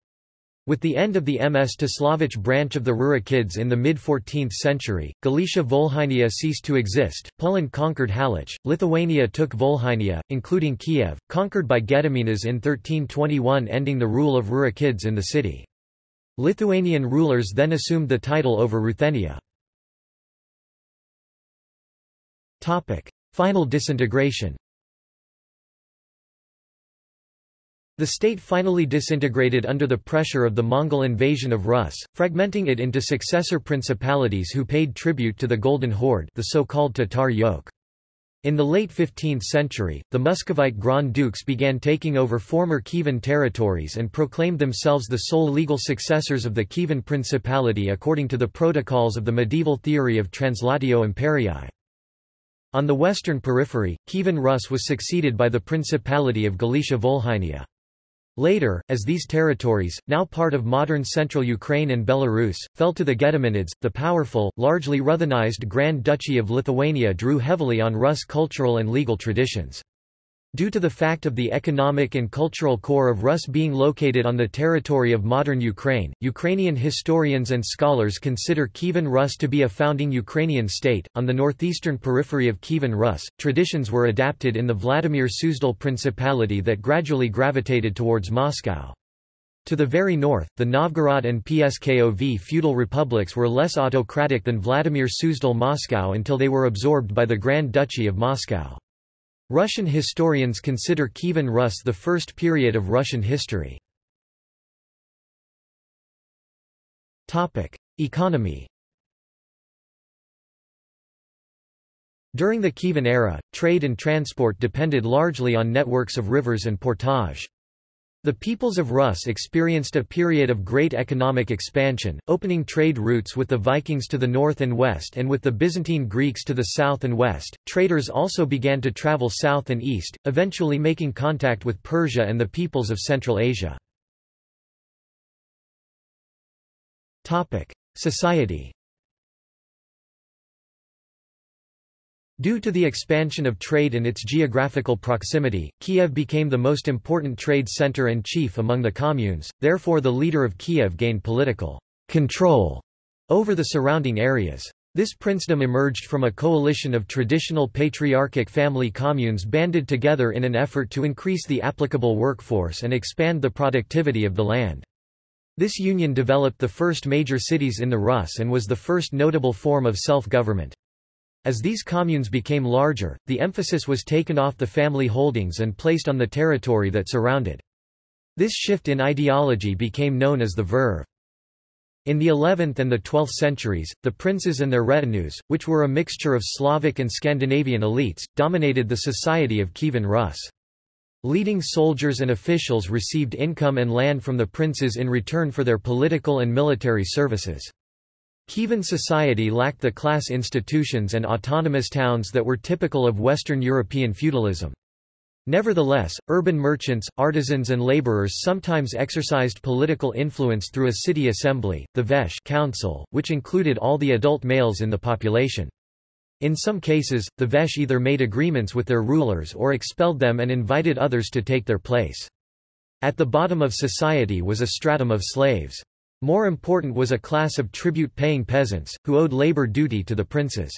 With the end of the MS Mstislavich branch of the Rurikids in the mid-14th century, Galicia Volhynia ceased to exist, Poland conquered Halych, Lithuania took Volhynia, including Kiev, conquered by Gediminas in 1321 ending the rule of Rurikids in the city. Lithuanian rulers then assumed the title over Ruthenia. Final disintegration The state finally disintegrated under the pressure of the Mongol invasion of Rus, fragmenting it into successor principalities who paid tribute to the Golden Horde the so-called Tatar yoke. In the late 15th century, the Muscovite Grand Dukes began taking over former Kievan territories and proclaimed themselves the sole legal successors of the Kievan Principality according to the protocols of the medieval theory of Translatio Imperii. On the western periphery, Kievan Rus was succeeded by the Principality of Galicia Volhynia. Later, as these territories, now part of modern central Ukraine and Belarus, fell to the Gediminids, the powerful, largely Ruthenized Grand Duchy of Lithuania drew heavily on Rus cultural and legal traditions. Due to the fact of the economic and cultural core of Rus being located on the territory of modern Ukraine, Ukrainian historians and scholars consider Kievan Rus to be a founding Ukrainian state. On the northeastern periphery of Kievan Rus, traditions were adapted in the Vladimir Suzdal Principality that gradually gravitated towards Moscow. To the very north, the Novgorod and Pskov feudal republics were less autocratic than Vladimir Suzdal Moscow until they were absorbed by the Grand Duchy of Moscow. Russian historians consider Kievan Rus the first period of Russian history. Economy During the Kievan era, trade and transport depended largely on networks of rivers and portage. The peoples of Rus experienced a period of great economic expansion, opening trade routes with the Vikings to the north and west and with the Byzantine Greeks to the south and west. Traders also began to travel south and east, eventually making contact with Persia and the peoples of Central Asia. Topic: Society Due to the expansion of trade and its geographical proximity, Kiev became the most important trade center and chief among the communes, therefore the leader of Kiev gained political control over the surrounding areas. This princedom emerged from a coalition of traditional patriarchic family communes banded together in an effort to increase the applicable workforce and expand the productivity of the land. This union developed the first major cities in the Rus and was the first notable form of self-government. As these communes became larger, the emphasis was taken off the family holdings and placed on the territory that surrounded. This shift in ideology became known as the verv. In the 11th and the 12th centuries, the princes and their retinues, which were a mixture of Slavic and Scandinavian elites, dominated the society of Kievan Rus. Leading soldiers and officials received income and land from the princes in return for their political and military services. Kievan society lacked the class institutions and autonomous towns that were typical of Western European feudalism. Nevertheless, urban merchants, artisans and laborers sometimes exercised political influence through a city assembly, the Veche council, which included all the adult males in the population. In some cases, the Veche either made agreements with their rulers or expelled them and invited others to take their place. At the bottom of society was a stratum of slaves. More important was a class of tribute-paying peasants, who owed labor duty to the princes.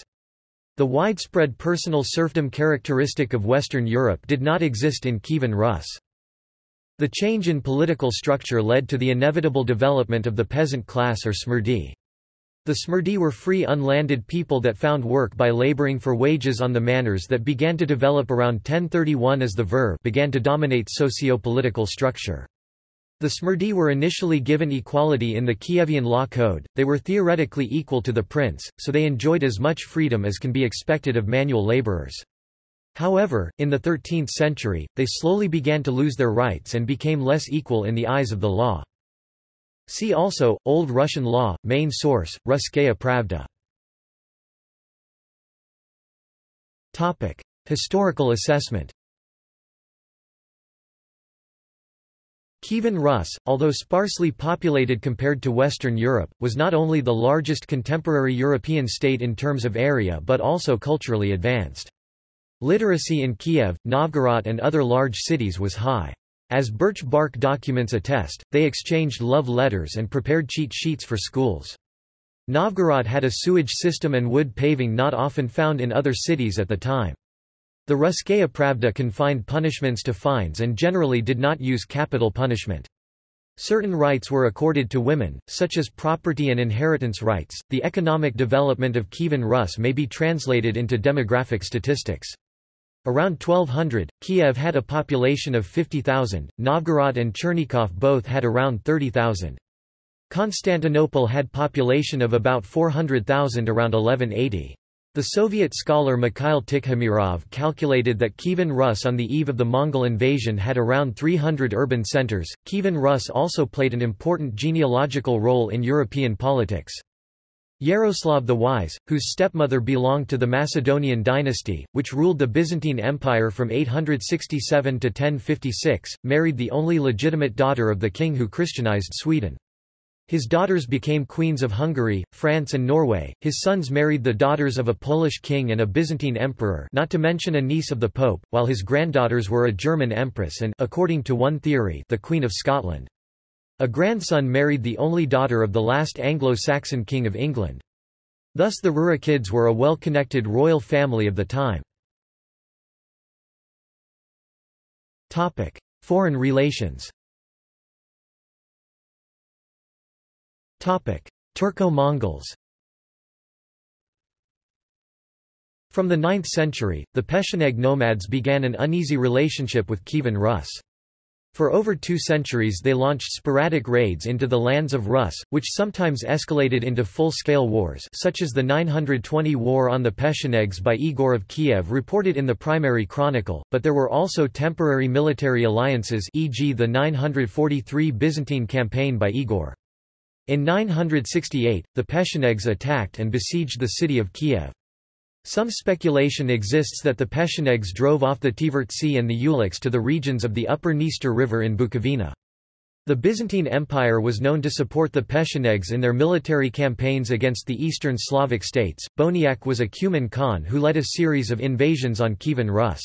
The widespread personal serfdom characteristic of Western Europe did not exist in Kievan Rus. The change in political structure led to the inevitable development of the peasant class or smerdy. The smerdy were free unlanded people that found work by laboring for wages on the manors that began to develop around 1031 as the verv began to dominate socio-political structure. The Smerdy were initially given equality in the Kievan law code, they were theoretically equal to the prince, so they enjoyed as much freedom as can be expected of manual laborers. However, in the 13th century, they slowly began to lose their rights and became less equal in the eyes of the law. See also, Old Russian law, main source, Russkaya Pravda. Historical assessment Kievan Rus, although sparsely populated compared to Western Europe, was not only the largest contemporary European state in terms of area but also culturally advanced. Literacy in Kiev, Novgorod and other large cities was high. As birch bark documents attest, they exchanged love letters and prepared cheat sheets for schools. Novgorod had a sewage system and wood paving not often found in other cities at the time. The Russkaya Pravda confined punishments to fines and generally did not use capital punishment. Certain rights were accorded to women, such as property and inheritance rights. The economic development of Kievan Rus may be translated into demographic statistics. Around 1200, Kiev had a population of 50,000, Novgorod and Chernigov both had around 30,000. Constantinople had population of about 400,000 around 1180. The Soviet scholar Mikhail Tikhomirov calculated that Kievan Rus on the eve of the Mongol invasion had around 300 urban centers. Kievan Rus also played an important genealogical role in European politics. Yaroslav the Wise, whose stepmother belonged to the Macedonian dynasty, which ruled the Byzantine Empire from 867 to 1056, married the only legitimate daughter of the king who Christianized Sweden. His daughters became queens of Hungary, France and Norway, his sons married the daughters of a Polish king and a Byzantine emperor not to mention a niece of the pope, while his granddaughters were a German empress and according to one theory, the Queen of Scotland. A grandson married the only daughter of the last Anglo-Saxon king of England. Thus the Rurikids were a well-connected royal family of the time. Foreign relations Turco-Mongols From the 9th century, the Pecheneg nomads began an uneasy relationship with Kievan Rus. For over two centuries they launched sporadic raids into the lands of Rus, which sometimes escalated into full-scale wars such as the 920 War on the Pechenegs by Igor of Kiev reported in the Primary Chronicle, but there were also temporary military alliances e.g. the 943 Byzantine campaign by Igor. In 968, the Pechenegs attacked and besieged the city of Kiev. Some speculation exists that the Pechenegs drove off the Tivertsi and the Ulichs to the regions of the upper Dniester River in Bukovina. The Byzantine Empire was known to support the Pechenegs in their military campaigns against the eastern Slavic states. Boniak was a Cuman Khan who led a series of invasions on Kievan Rus.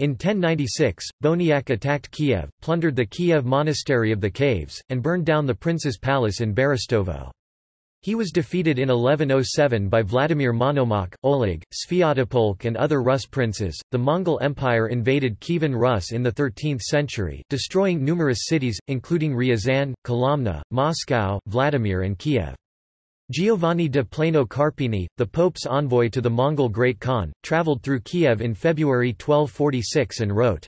In 1096, Boniak attacked Kiev, plundered the Kiev monastery of the caves, and burned down the prince's palace in Berestovo. He was defeated in 1107 by Vladimir Monomakh, Oleg, Sviatopolk and other Rus princes. The Mongol Empire invaded Kievan Rus in the 13th century, destroying numerous cities, including Ryazan, Kolomna, Moscow, Vladimir and Kiev. Giovanni de Plano Carpini, the Pope's envoy to the Mongol Great Khan, travelled through Kiev in February 1246 and wrote,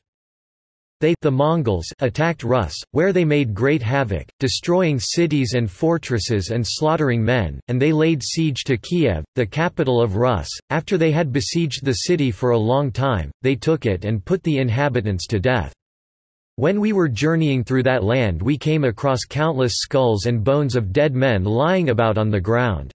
They the Mongols attacked Rus, where they made great havoc, destroying cities and fortresses and slaughtering men, and they laid siege to Kiev, the capital of Rus. After they had besieged the city for a long time, they took it and put the inhabitants to death. When we were journeying through that land we came across countless skulls and bones of dead men lying about on the ground.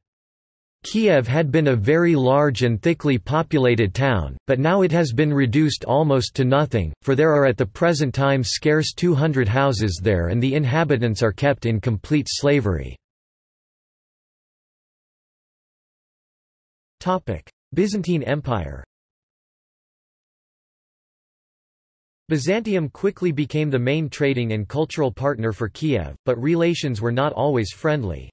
Kiev had been a very large and thickly populated town, but now it has been reduced almost to nothing, for there are at the present time scarce 200 houses there and the inhabitants are kept in complete slavery. Byzantine Empire Byzantium quickly became the main trading and cultural partner for Kiev, but relations were not always friendly.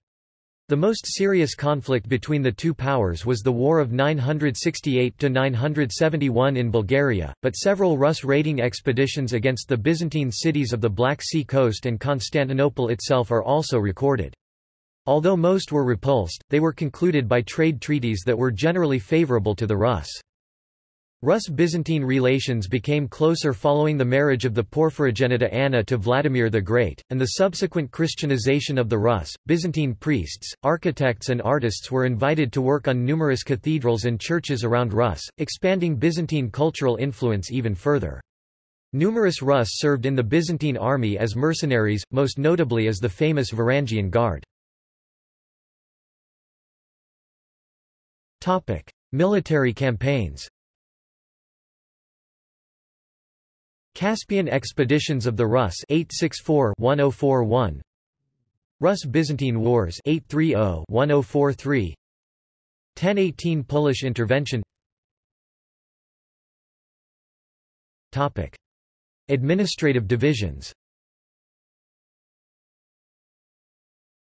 The most serious conflict between the two powers was the War of 968–971 in Bulgaria, but several Rus raiding expeditions against the Byzantine cities of the Black Sea coast and Constantinople itself are also recorded. Although most were repulsed, they were concluded by trade treaties that were generally favorable to the Rus. Rus-Byzantine relations became closer following the marriage of the Porphyrogenita Anna to Vladimir the Great, and the subsequent Christianization of the Rus. Byzantine priests, architects and artists were invited to work on numerous cathedrals and churches around Rus, expanding Byzantine cultural influence even further. Numerous Rus served in the Byzantine army as mercenaries, most notably as the famous Varangian Guard. Military campaigns Caspian expeditions of the Rus. 864-1041 Rus-Byzantine Wars. 830-1043 1018 Polish intervention. Topic. Administrative divisions.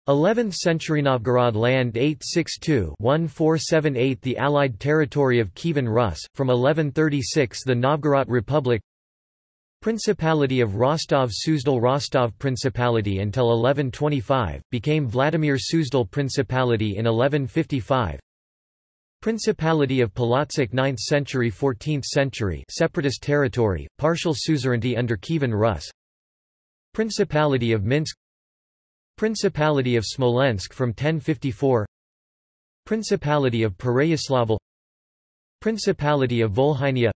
11th century Novgorod land. 862-1478 The Allied territory of Kievan Rus, from 1136 the Novgorod Republic Principality of Rostov-Suzdal Rostov Principality until 1125, became Vladimir Suzdal Principality in 1155 Principality of Polotsk 9th century 14th century separatist territory, partial suzerainty under Kievan Rus. Principality of Minsk. Principality of Smolensk from 1054 Principality of Pereyaslavl Principality of Volhynia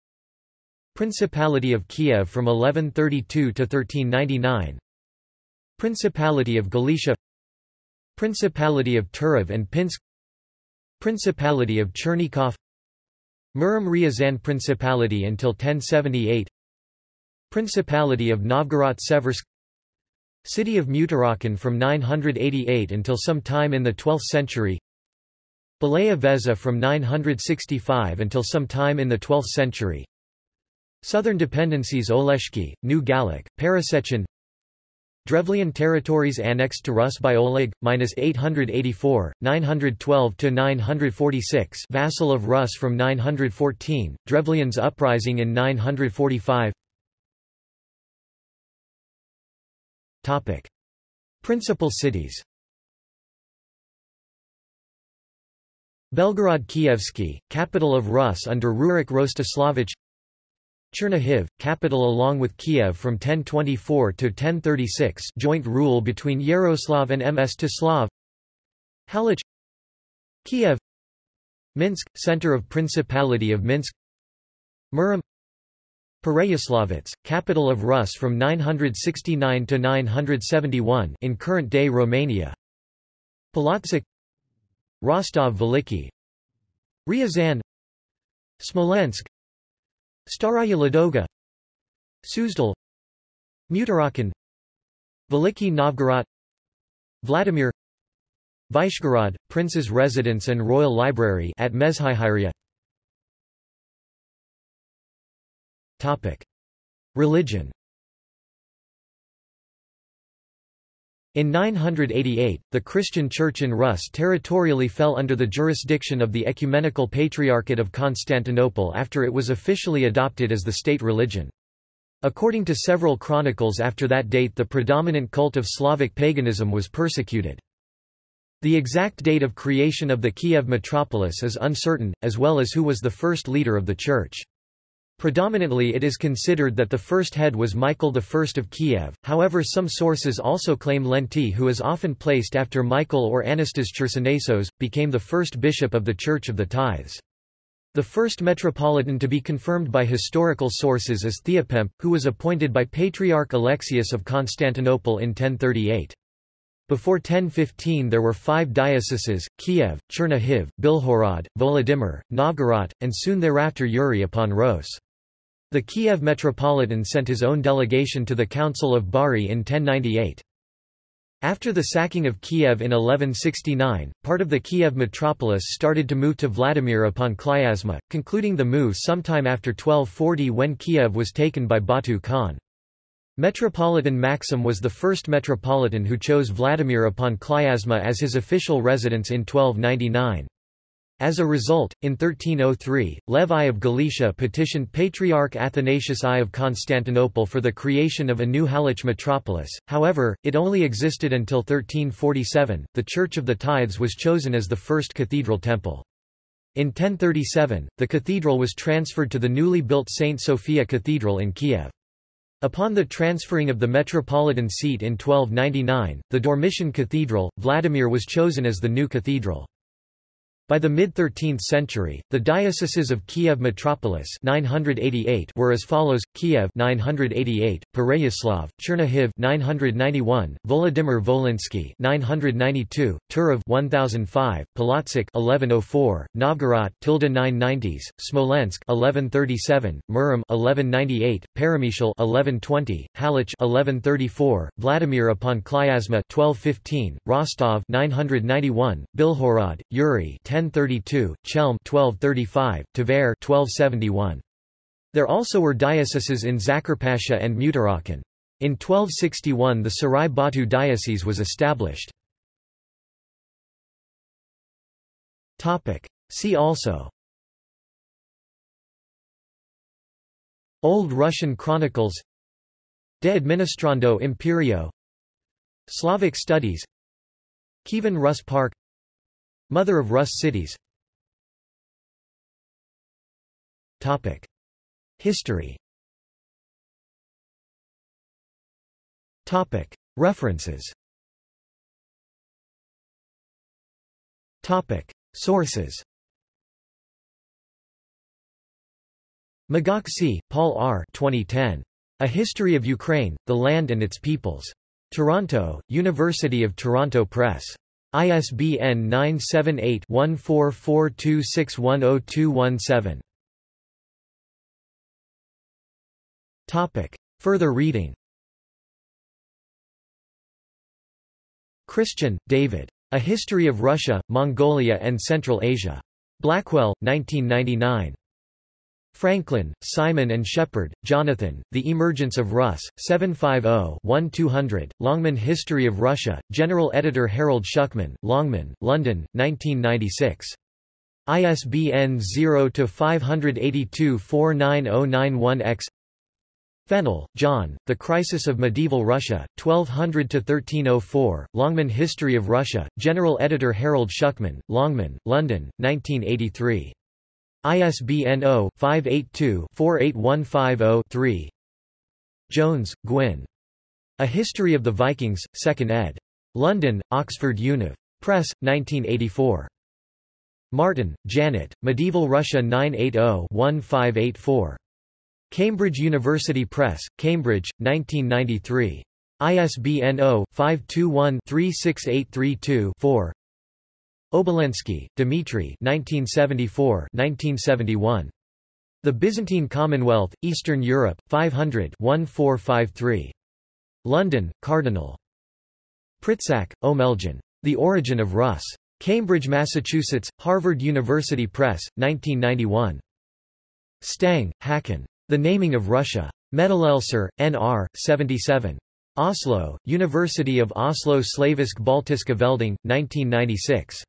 Principality of Kiev from 1132 to 1399 Principality of Galicia. Principality of Turov and Pinsk. Principality of Chernigov. Murom Ryazan Principality until 1078 Principality of Novgorod-Seversk City of Tmutarakan from 988 until some time in the 12th century. Belaya Vezha from 965 until some time in the 12th century Southern dependencies Oleshki, New Gallic, Parasechin Drevlian territories annexed to Rus by Oleg, minus 884, 912 to 946, vassal of Rus from 914, Drevlians uprising in 945. Topic: Principal cities. Belgorod Kievsky, capital of Rus under Rurik Rostislavich Chernihiv, capital along with Kiev from 1024 to 1036 joint rule between Yaroslav and Mstislav Halych Kiev. Minsk, center of Principality of Minsk. Murom. Pereyaslavets, capital of Rus from 969 to 971 in current-day Romania. Polotsk. Rostov Veliki Ryazan. Smolensk Staraya Ladoga Suzdal Tmutarakan Veliki Novgorod Vladimir Vyshgorod, Prince's Residence and Royal Library at Mezhyhirya Religion In 988, the Christian Church in Rus territorially fell under the jurisdiction of the Ecumenical Patriarchate of Constantinople after it was officially adopted as the state religion. According to several chronicles after that date the predominant cult of Slavic paganism was persecuted. The exact date of creation of the Kiev metropolis is uncertain, as well as who was the first leader of the church. Predominantly it is considered that the first head was Michael I of Kiev, however some sources also claim Lenti who is often placed after Michael or Anastas Chersonesos, became the first bishop of the Church of the Tithes. The first metropolitan to be confirmed by historical sources is Theopemp, who was appointed by Patriarch Alexius of Constantinople in 1038. Before 1015 there were five dioceses, Kiev, Chernihiv, Bilhorod, Volodymyr, Novgorod, and soon thereafter Yuri upon Rose. The Kiev Metropolitan sent his own delegation to the Council of Bari in 1098. After the sacking of Kiev in 1169, part of the Kiev metropolis started to move to Vladimir upon Klyazma, concluding the move sometime after 1240 when Kiev was taken by Batu Khan. Metropolitan Maxim was the first metropolitan who chose Vladimir upon Klyazma as his official residence in 1299. As a result, in 1303, Lev I of Galicia petitioned Patriarch Athanasius I of Constantinople for the creation of a new Halych metropolis, however, it only existed until 1347. The Church of the Tithes was chosen as the first cathedral temple. In 1037, the cathedral was transferred to the newly built St. Sophia Cathedral in Kiev. Upon the transferring of the metropolitan seat in 1299, the Dormition Cathedral, Vladimir was chosen as the new cathedral. By the mid-13th century, the dioceses of Kiev metropolis 988 were as follows: Kiev 988, Pereyaslav, Chernihiv 991, Volodymyr Volinsky 992, Turov 1005, Polotsk 1104, Novgorod tilde 990s, Smolensk 1137, Murom 1198, Peremyshal 1120, Halych 1134, Vladimir upon Klyazma 1215, Rostov 991, Bilhorod, Yuri 1032, Chelm 1235, Tver 1271. There also were dioceses in Zakarpasha and Tmutarakan. In 1261 the Sarai Batu diocese was established. See also Old Russian Chronicles De Administrando Imperio Slavic Studies Kievan Rus Park Mother of Rus cities Topic. History Topic. References Topic. Sources Magocsi, Paul R. 2010. A History of Ukraine, the Land and Its Peoples. Toronto, University of Toronto Press. ISBN 978-1442610217. Topic. Further reading Christian, David. A History of Russia, Mongolia and Central Asia. Blackwell, 1999. Franklin, Simon and Shepard, Jonathan, The Emergence of Rus, 750-1200, Longman History of Russia, General Editor Harold Shukman, Longman, London, 1996. ISBN 0-582-49091-X Fennell, John, The Crisis of Medieval Russia, 1200–1304, Longman History of Russia, General Editor Harold Shukman, Longman, London, 1983. ISBN 0-582-48150-3 Jones, Gwyn. A History of the Vikings, 2nd ed. London, Oxford Univ. Press, 1984. Martin, Janet, Medieval Russia 980-1584. Cambridge University Press, Cambridge, 1993. ISBN 0-521-36832-4 Obolensky, Dmitry 1974-1971. The Byzantine Commonwealth, Eastern Europe, 500-1453. London, Cardinal. Pritsak, Omeljan. The Origin of Rus. Cambridge, Massachusetts, Harvard University Press, 1991. Stang, Hakon. The Naming of Russia. Meddelelser, N.R., 77. Oslo, University of Oslo Slavisk Baltiska Velding, 1996.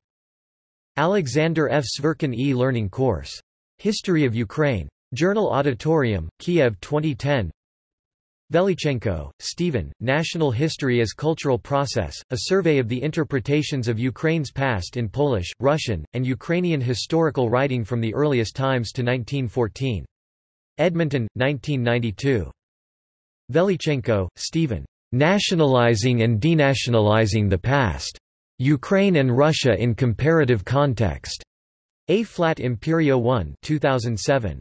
Alexander F. Sverkin e-learning course. History of Ukraine. Journal Auditorium, Kiev 2010 Velichenko, Stephen, National History as Cultural Process, a survey of the interpretations of Ukraine's past in Polish, Russian, and Ukrainian historical writing from the earliest times to 1914. Edmonton, 1992. Velichenko, Stephen. Nationalizing and Denationalizing the Past. Ukraine and Russia in Comparative Context. A Flat Imperio 1 2007.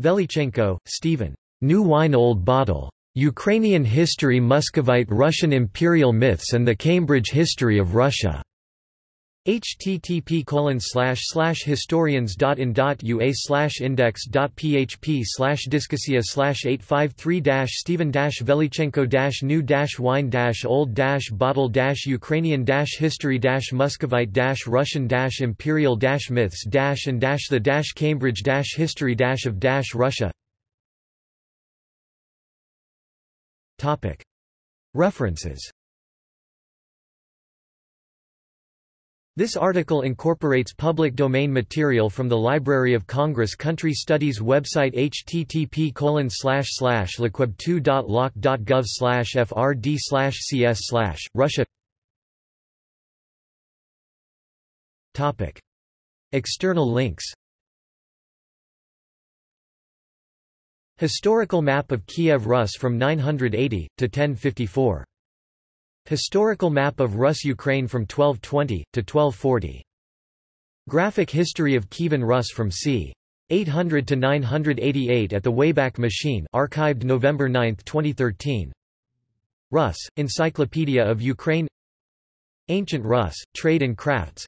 Velichenko, Stephen. New Wine Old Bottle. Ukrainian History Muscovite Russian Imperial Myths and the Cambridge History of Russia http historians.in.ua index.php discussia 853 stephen velichenko new wine old bottle ukrainian history muscovite russian imperial myths and the cambridge history of russia References This article incorporates public domain material from the Library of Congress Country Studies website http lcweb2.loc.gov frd cs Russia. Topic. External links. Historical map of Kiev Rus from 980, to 1054 Historical map of Rus Ukraine from 1220, to 1240. Graphic history of Kievan Rus from c. 800 to 988 at the Wayback Machine archived November 9, 2013 Rus, Encyclopedia of Ukraine Ancient Rus, Trade and Crafts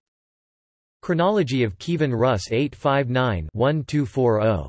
Chronology of Kievan Rus 859-1240